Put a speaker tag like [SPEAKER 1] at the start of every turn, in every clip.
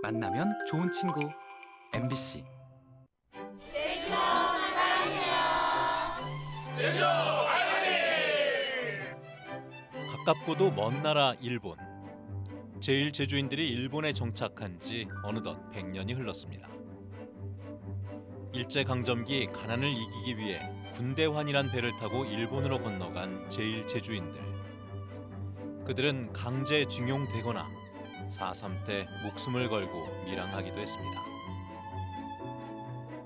[SPEAKER 1] 만나면 좋은 친구 MBC
[SPEAKER 2] 가깝고도 먼 나라 일본. 제일 제주인들이 일본에 정착한 지 어느덧 100년이 흘렀습니다. 일제 강점기 가난을 이기기 위해 군대환이란 배를 타고 일본으로 건너간 제일 제주인들. 그들은 강제 징용되거나 4.3 때 목숨을 걸고 밀항하기도 했습니다.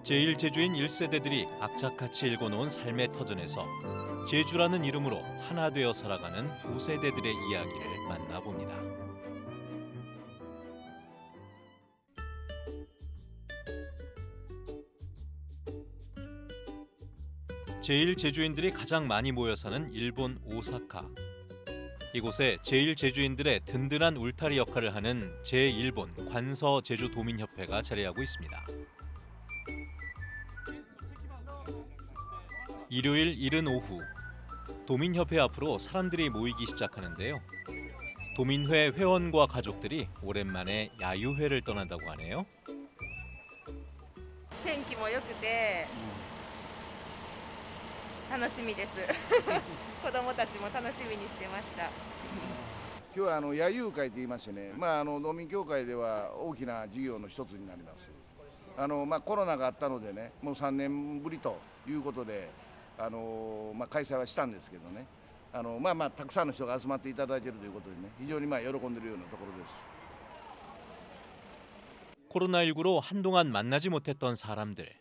[SPEAKER 2] 제일 제주인 1세대들이 악착같이 읽어놓은 삶의 터전에서 제주라는 이름으로 하나 되어 살아가는 후세대들의 이야기를 만나봅니다. 제일 제주인들이 가장 많이 모여 사는 일본 오사카. 이곳에 제일 제주인들의 든든한 울타리 역할을 하는 제1본 관서 제주 도민협회가 자리하고 있습니다. 일요일 이른 오후 도민협회 앞으로 사람들이 모이기 시작하는데요. 도민회 회원과 가족들이 오랜만에 야유회를 떠난다고 하네요.
[SPEAKER 3] 天気も良くて 楽しみです子供たちも楽しみにしてました
[SPEAKER 4] 今日はあの野遊会といいましてね、まあ、あの農民協会では大きな事業の一つになりますあの、まあ、コロナがあったのでねもう3年ぶりということであの、まあ、開催はしたんですけどねあの、まあまあ、たくさんの人が集まっていただいているということでね非常にまあ喜んでいるようなところです
[SPEAKER 2] 코로나19로 한동안 만나지 못했던 사람들.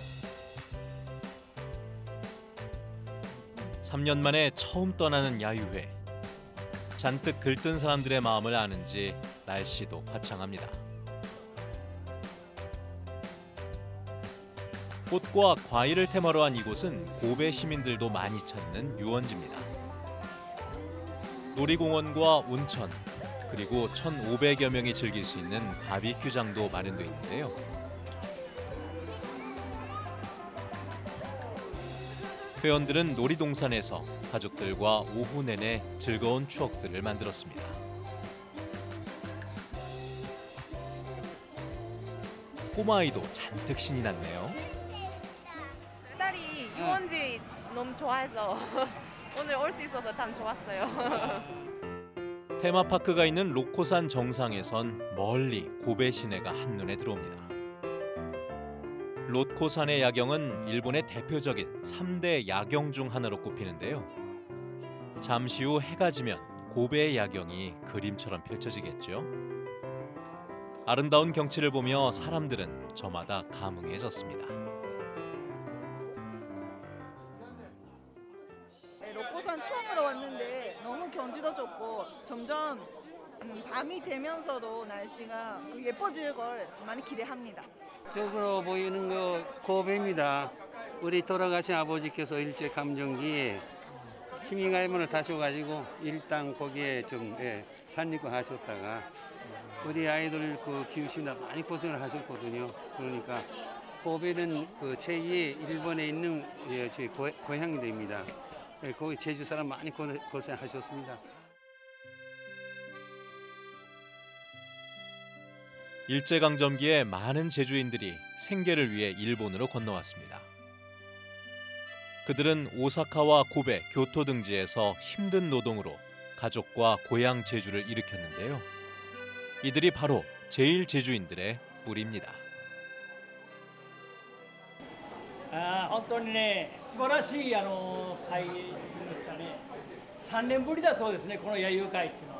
[SPEAKER 2] 3년 만에 처음 떠나는 야유회. 잔뜩 들뜬 사람들의 마음을 아는지 날씨도 화창합니다. 꽃과 과일을 테마로 한 이곳은 고베 시민들도 많이 찾는 유원지입니다. 놀이공원과 온천 그리고 1,500여 명이 즐길 수 있는 바비큐장도 마련돼 있는데요. 회원들은 놀이동산에서 가족들과 오후 내내 즐거운 추억들을 만들었습니다. 꼬마아이도 잔뜩 신이 났네요.
[SPEAKER 3] 2人유원지 너무 좋아해서 오늘 올 수 있어서 참 좋았어요
[SPEAKER 2] 테마파크가 있는 로코산 정상에선 멀리 고베 시내가 한눈에 들어옵니다. 로코산의 야경은 일본의 대표적인 3대 야경 중 하나로 꼽히는데요. 잠시 후 해가 지면 고베의 야경이 그림처럼 펼쳐지겠죠. 아름다운 경치를 보며 사람들은 저마다 감흥해졌습니다.
[SPEAKER 5] 네, 로코산 처음으로 왔는데 너무 경치도 좋고 점점 음, 밤이 되면서도 날씨가 예뻐질 걸 많이 기대합니다.
[SPEAKER 6] 쪽으로 보이는 거 고배입니다. 우리 돌아가신 아버지께서 일제 감정기에 힘이가임을 타셔가지고 일당 거기에 좀 예, 산리고 하셨다가 우리 아이들 그 키우시느라 많이 고생을 하셨거든요. 그러니까 고배는 그 제2의 일본에 있는 예, 제 고, 고향이 됩니다. 예, 거기 제주 사람 많이 고, 고생하셨습니다.
[SPEAKER 2] 일제강점기에 많은 제주인들이 생계를 위해 일본으로 건너왔습니다. 그들은 오사카와 고베, 교토 등지에서 힘든 노동으로 가족과 고향 제주를 일으켰는데요. 이들이 바로 제일 제주인들의 뿌리입니다.
[SPEAKER 7] あー本当にね、素晴らしいあの会っていうんですかね、3年ぶりだそうですね、この野遊会っていうのは。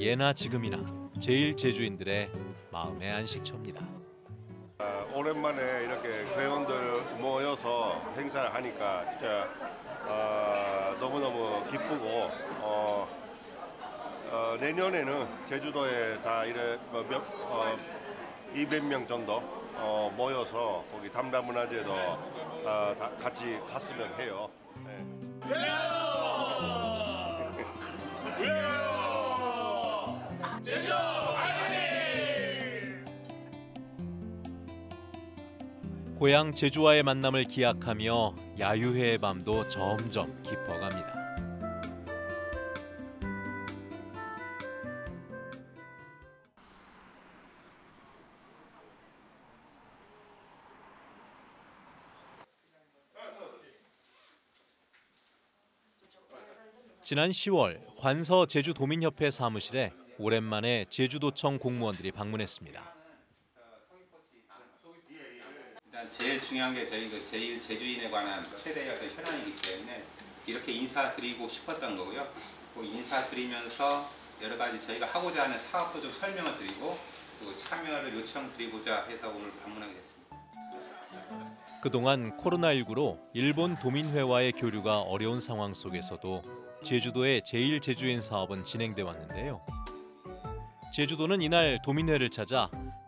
[SPEAKER 2] 예나 지금이나 제일 제주인들의 마음의 안식처입니다.
[SPEAKER 8] 오랜만에 이렇게 회원들 모여서 행사를 하니까 진짜 어, 너무너무 기쁘고 어, 어, 내년에는 제주도에 다 이래 뭐 몇, 어, 200명 정도 어, 모여서 거기 담라문화제도 어, 다 같이 갔으면 해요. 네.
[SPEAKER 2] 고향 제주와의 만남을 기약하며 야유회의 밤도 점점 깊어갑니다. 지난 10월 관서 제주도민협회 사무실에 오랜만에 제주도청 공무원들이 방문했습니다.
[SPEAKER 9] 일단 제일 중요한 게 저희 그 제일 제주인에 관한 최대의 어떤 현안이기 때문에 이렇게 인사드리고 싶었던 거고요. 그 인사드리면서 여러 가지 저희가 하고자 하는 사업도 좀 설명을 드리고 그리고 참여를 요청드리고자 해서 오늘 방문하게 됐습니다.
[SPEAKER 2] 그동안 코로나19로 일본 도민회와의 교류가 어려운 상황 속에서도 제주도의 제일 제주인 사업은 진행돼 왔는데요. 제주도는 이날 도민회를 찾아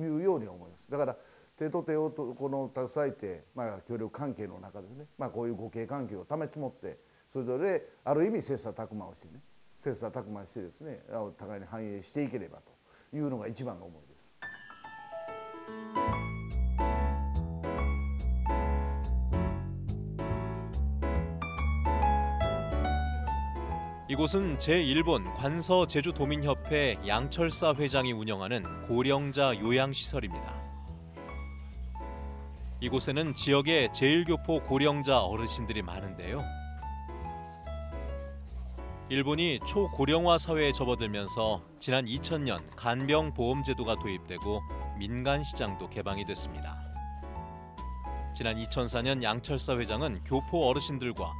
[SPEAKER 4] いうように思いますだから手と手をとこの携えて、まあ、協力関係の中でね、まあ、こういう互恵関係を保ち持ってそれぞれある意味切磋琢磨をしてね切磋琢磨してですねお互いに繁栄していければというのが一番の思いです。
[SPEAKER 2] 이곳은 제1본 관서 제주도민협회 양철사 회장이 운영하는 고령자 요양시설입니다. 이곳에는 지역의 제일교포 고령자 어르신들이 많은데요. 일본이 초고령화 사회에 접어들면서 지난 2000년 간병 보험 제도가 도입되고 민간 시장도 개방이 됐습니다. 지난 2004년 양철사 회장은 교포 어르신들과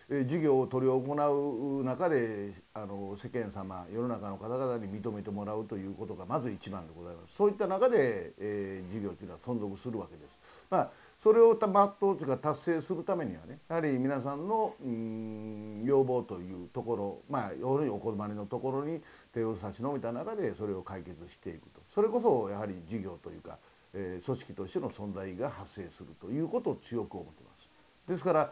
[SPEAKER 4] えー事業を執り行う中であの世間様世の中の方々に認めてもらうということがまず一番でございますそういった中で、えー事業というのは存続するわけです。まあそれを全うというか達成するためにはねやはり皆さんのん要望というところまあ要するにお困りのところに手を差し伸べた中でそれを解決していくとそれこそやはり事業というか、えー組織としての存在が発生するということを強く思ってます。ですから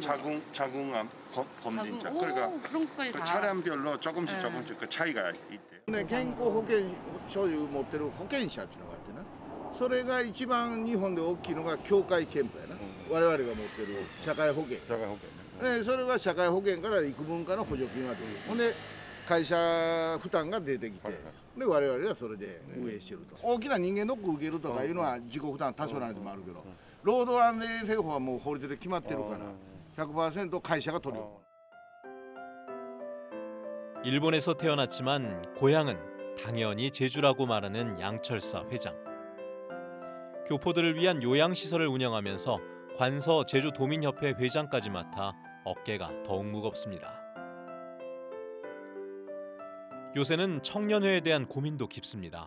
[SPEAKER 8] 자궁 자궁암 검- 검진자
[SPEAKER 10] 자궁-
[SPEAKER 8] 그러니까
[SPEAKER 10] 오, 그런 것까지
[SPEAKER 8] 그
[SPEAKER 10] 다.
[SPEAKER 8] 차량별로 조금씩
[SPEAKER 10] 네.
[SPEAKER 8] 조금씩 그 차이가 있대.
[SPEAKER 4] ね、健康保険証を持ってる保険者っていうのがあってなそれが一番日本で大きいのが協会憲法やな、我々が持ってる社会保険
[SPEAKER 8] 자가 호険.
[SPEAKER 4] でそれが社会保険から幾分かの補助金が出るほんで 会社負担が出てきて、で我々はそれで運営してると、大きな人間ドック受けるとかいうのは自己負担多少なりともあるけど、 労働安全衛生法はもう法律で決まってるから100%会社が取る
[SPEAKER 2] 일본에서 태어났지만 고향은 당연히 제주라고 말하는 양철사 회장. 교포들을 위한 요양시설을 운영하면서 관서 제주도민협회 회장까지 맡아 어깨가 더욱 무겁습니다. 요새는 청년회에 대한 고민도 깊습니다.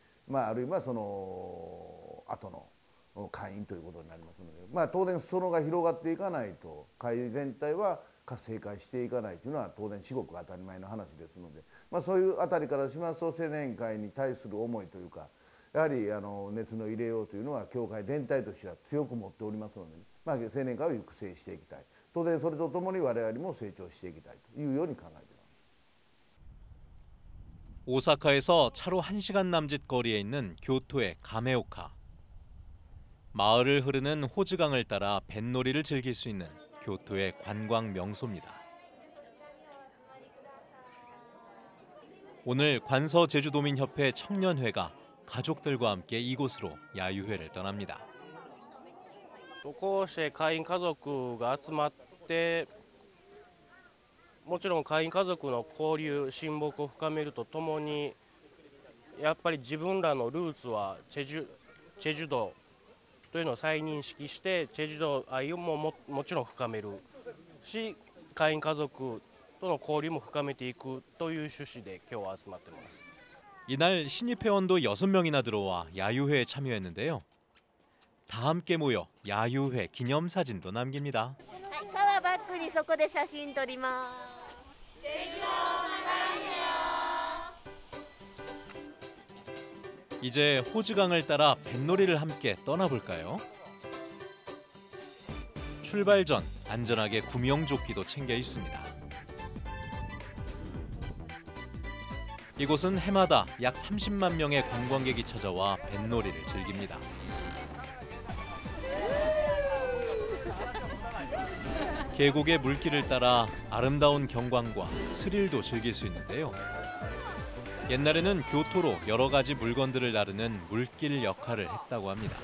[SPEAKER 4] まあ、あるいはその後の会員ということになりますので、まあ、当然裾野が広がっていかないと会全体は活性化していかないというのは当然至極当たり前の話ですので、まあ、そういうあたりからしますと青年会に対する思いというかやはりあの熱の入れようというのは教会全体としては強く持っておりますので、まあ、青年会を育成していきたい当然それとともに我々も成長していきたいというように考えています。
[SPEAKER 2] 오사카에서 차로 1시간 남짓 거리에 있는 교토의 가메오카. 마을을 흐르는 호즈강을 따라 뱃놀이를 즐길 수 있는 교토의 관광 명소입니다. 오늘 관서 제주도민협회 청년회가 가족들과 함께 이곳으로 야유회를 떠납니다.
[SPEAKER 10] こうして会員家族が集まって もちろん会員家族の交流親睦を深めるとともにやっぱり自分らのルーツはチェジュチェジュ道というのを再認識してチェジュ道愛をもももちろん深めるし会員家族との交流も深めていくという趣旨で今日は集まってます
[SPEAKER 2] 이날 신입 회원도 6명이나 들어와 야유회에 참여했는데요. 다 함께 모여 야유회 기념사진도 남깁니다.
[SPEAKER 11] 川バックにそこで写真撮ります。
[SPEAKER 2] 이제 호즈강을 따라 뱃놀이를 함께 떠나볼까요? 출발 전 안전하게 구명조끼도 챙겨 입습니다. 이곳은 해마다 약 30만 명의 관광객이 찾아와 뱃놀이를 즐깁니다. 계곡의 물길을 따라 아름다운 경관과 스릴도 즐길 수 있는데요. 옛날에는 교토로 여러 가지 물건들을 나르는 물길 역할을 했다고 합니다.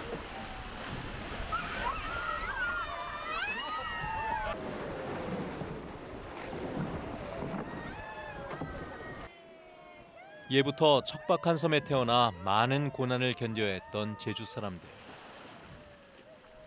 [SPEAKER 2] 예부터 척박한 섬에 태어나 많은 고난을 견뎌야 했던 제주 사람들.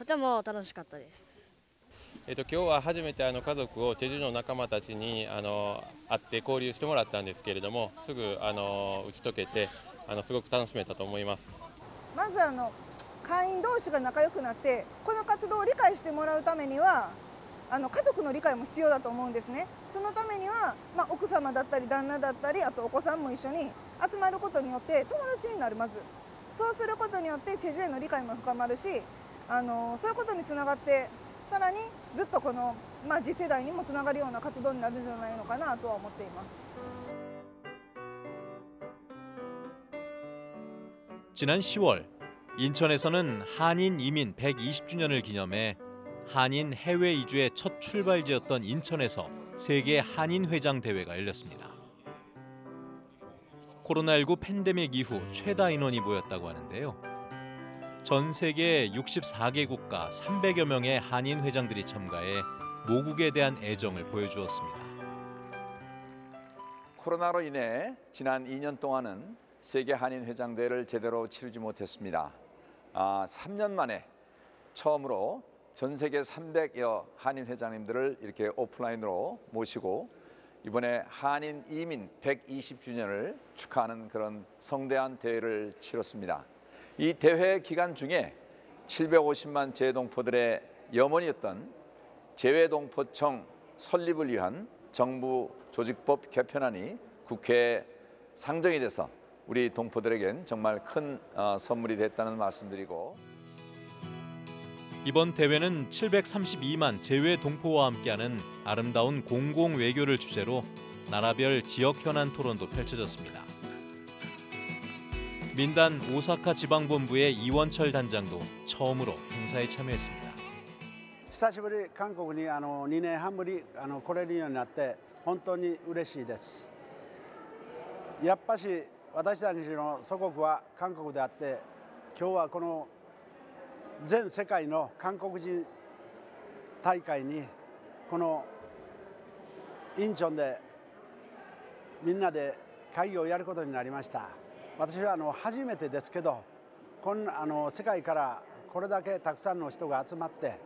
[SPEAKER 11] とても楽しかったです。
[SPEAKER 10] えっと、今日は初めてあの家族をチェジュの仲間たちにあの会って交流してもらったんですけれどもすぐあの打ち解けてあのすごく楽しめたと思います。
[SPEAKER 5] まずあの会員同士が仲良くなってこの活動を理解してもらうためにはあの家族の理解も必要だと思うんですねそのためには、まあ、奥様だったり旦那だったりあとお子さんも一緒に集まることによって友達になるまずそうすることによってチェジュへの理解も深まるしあのそういうことにつながってさらにずっとこの、まあ、次世代にもつながるような活動になるんじゃないのかなとは思っています
[SPEAKER 2] 지난 10월 인천에서는 한인 이민 120주년을 기념해 한인 해외 이주의 첫 출발지였던 인천에서 세계 한인 회장 대회가 열렸습니다. 코로나19 팬데믹 이후 최다 인원이 모였다고 하는데요. 전 세계 64개 국가 300여 명의 한인 회장들이 참가해 모국에 대한 애정을 보여주었습니다.
[SPEAKER 12] 코로나로 인해 지난 2년 동안은 세계 한인 회장 대회를 제대로 치르지 못했습니다. 아, 3년 만에 처음으로 전 세계 300여 한인 회장님들을 이렇게 오프라인으로 모시고 이번에 한인 이민 120주년을 축하하는 그런 성대한 대회를 치렀습니다. 이 대회 기간 중에 750만 재동포들의 염원이었던 재외동포청 설립을 위한 정부 조직법 개편안이 국회에 상정이 돼서 우리 동포들에겐 정말 큰 어, 선물이 됐다는 말씀드리고
[SPEAKER 2] 이번 대회는 732만 재외 동포와 함께하는 아름다운 공공 외교를 주제로 나라별 지역 현안 토론도 펼쳐졌습니다. 민단 오사카 지방본부의 이원철 단장도 처음으로 행사에 참여했습니다.
[SPEAKER 13] 久しぶり韓国にあの2年半ぶりあの来れるようになって本当に嬉しいですやっぱし私たちの祖国は韓国であって今日はこの全世界の韓国人大会にこのインチョンでみんなで会議をやることになりました 私はあの初めてですけどこんあの世界からこれだけたくさんの人が集まって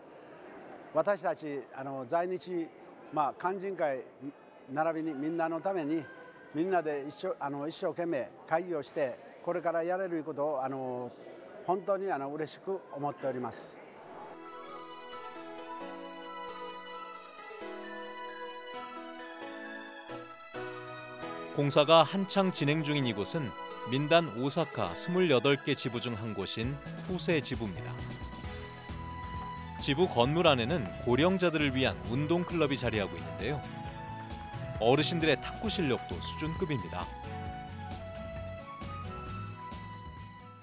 [SPEAKER 13] 私たちあの在日、まあ、肝心会並びにみんなのためにみんなで一生あの一生懸命会議をしてこれからやれることをあの本当にあの嬉しく思っております。
[SPEAKER 2] 공사가 한창 진행 중인 이곳은 민단 오사카 28개 지부 중 한 곳인 후세 지부입니다. 지부 건물 안에는 고령자들을 위한 운동 클럽이 자리하고 있는데요. 어르신들의 탁구 실력도 수준급입니다.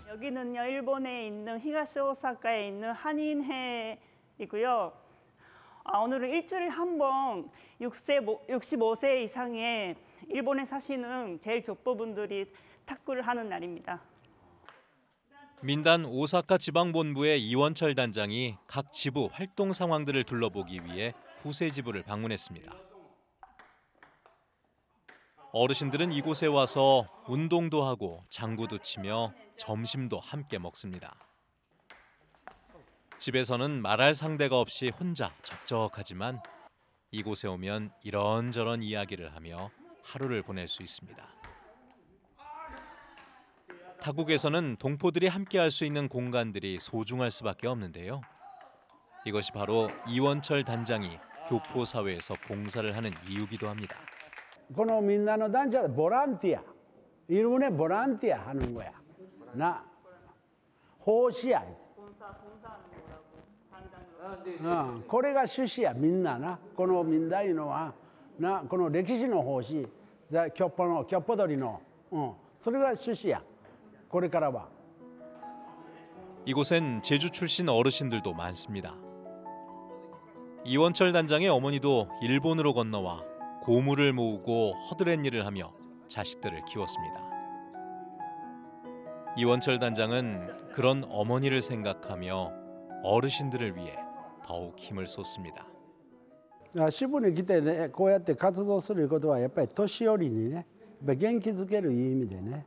[SPEAKER 14] 여기는요 일본에 있는 히가시 오사카에 있는 한인회이고요. 아, 오늘은 일주일에 한 번 65세 이상의 일본에 사시는 제일 교포분들이 탁구를 하는 날입니다.
[SPEAKER 2] 민단 오사카 지방본부의 이원철 단장이 각 지부 활동 상황들을 둘러보기 위해 후세 지부를 방문했습니다. 어르신들은 이곳에 와서 운동도 하고 장구도 치며 점심도 함께 먹습니다. 집에서는 말할 상대가 없이 혼자 적적하지만 이곳에 오면 이런저런 이야기를 하며 하루를 보낼 수 있습니다. 타국에서는 동포들이 함께할 수 있는 공간들이 소중할 수밖에 없는데요. 이것이 바로 이원철 단장이 교포 사회에서 봉사를 하는 이유기도 합니다.
[SPEAKER 13] このみんなの団地はボランティア일본의ボランティア하는 거야 나奉仕や 어, これが趣旨やみんななこのみんないうのはなこの歴史の奉仕ざキョッポのキョッポ鳥の、うん、それが趣旨や これからは
[SPEAKER 2] 이곳엔 제주 출신 어르신들도 많습니다. 이원철 단장의 어머니도 일본으로 건너와 고물을 모으고 허드렛 일을 하며 자식들을 키웠습니다. 이원철 단장은 그런 어머니를 생각하며 어르신들을 위해 더욱 힘을 쏟습니다.
[SPEAKER 13] あ支部に来てねこうやって活動することはやっぱり年寄りにねやっぱり元気づけるいう意味でね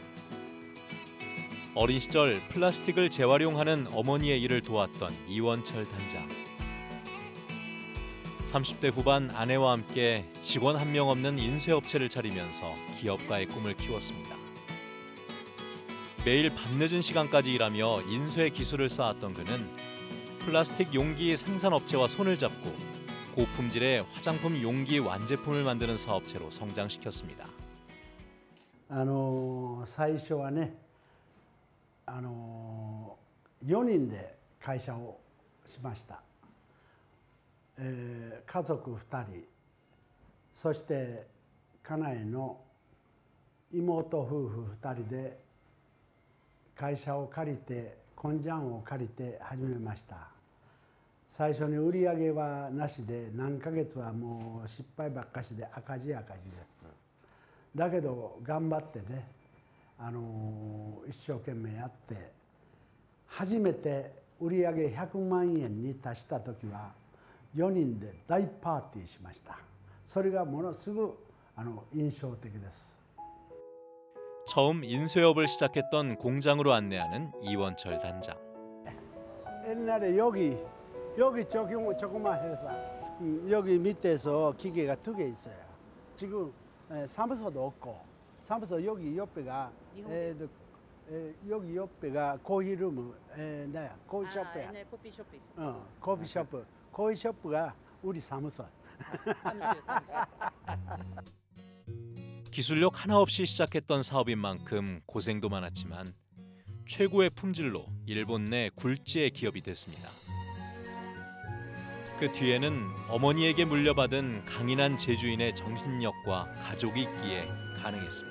[SPEAKER 2] 어린 시절 플라스틱을 재활용하는 어머니의 일을 도왔던 이원철 단장. 30대 후반 아내와 함께 직원 한 명 없는 인쇄업체를 차리면서 기업가의 꿈을 키웠습니다. 매일 밤늦은 시간까지 일하며 인쇄 기술을 쌓았던 그는 플라스틱 용기 생산업체와 손을 잡고 고품질의 화장품 용기 완제품을 만드는 사업체로 성장시켰습니다.
[SPEAKER 13] あの最初はね あの4人で会社をしました、えー家族2人そして家内の妹夫婦2人で会社を借りて根性を借りて始めました。最初に売り上げはなしで何ヶ月はもう失敗ばっかしで赤字赤字です。だけど頑張ってね、あの一生懸命やっ て初めて売り上げ100万円に達した時は4人で大パーティーしましたそれがものすごくあの印象的です
[SPEAKER 2] 처음 인쇄업을 시작했던 공장으로 안내하는 이원철 단장.
[SPEAKER 13] 옛날에 여기 여기 조금 조그만 회사 음, 여기 밑에서 기계가 두 개 있어요. 지금 에, 사무소도 없고 사무소 여기 옆에가
[SPEAKER 15] 옛날 커피숍 있어.
[SPEAKER 13] 어 커피숍 코히숍가 우리 사무소.
[SPEAKER 15] 사무실, 사무실.
[SPEAKER 2] 기술력 하나 없이 시작했던 사업인 만큼 고생도 많았지만 최고의 품질로 일본 내 굴지의 기업이 됐습니다. 그 뒤에는 어머니에게 물려받은 강인한 제주인의 정신력과 가족이 있기에 가능했습니다.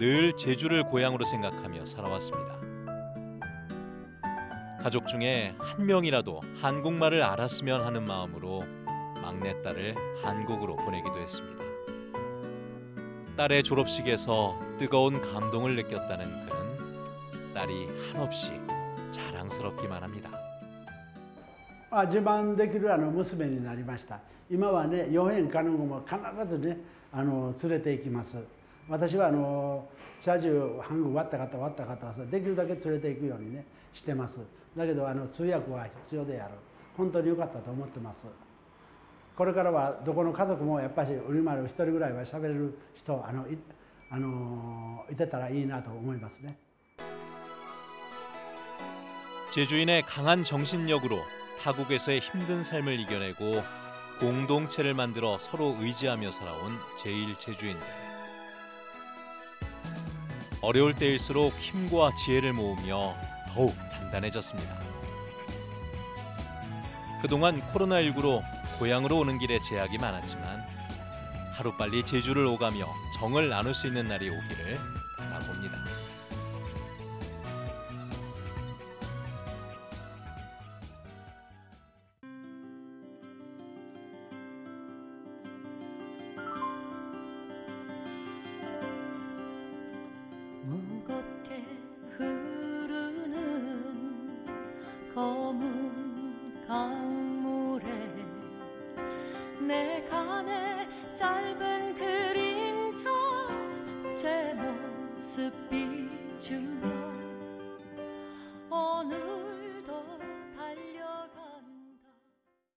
[SPEAKER 2] 늘 제주를 고향으로 생각하며 살아왔습니다. 가족 중에 한 명이라도 한국말을 알았으면 하는 마음으로 막내딸을 한국으로 보내기도 했습니다. 딸의 졸업식에서 뜨거운 감동을 느꼈다는 그는 딸이 한없이 자랑스럽기만 합니다.
[SPEAKER 13] あ自慢できるあの娘になりました今はね4円かの子も必ずねあの連れて行きます 私はあの車中半分割った方割った方はできるだけ連れて行くようにねしてますだけどあの通訳は必要である本当に良かったと思ってますこれからはどこの家族もやっぱり売り丸一人ぐらいは喋れる人あのいあのいてたらいいなと思いますね
[SPEAKER 2] 제주인의 강한 정신력으로 타국에서의 힘든 삶을 이겨내고 공동체를 만들어 서로 의지하며 살아온 제일 제주인들. 어려울 때일수록 힘과 지혜를 모으며 더욱 단단해졌습니다. 그동안 코로나19로 고향으로 오는 길에 제약이 많았지만 하루빨리 제주를 오가며 정을 나눌 수 있는 날이 오기를 바라봅니다.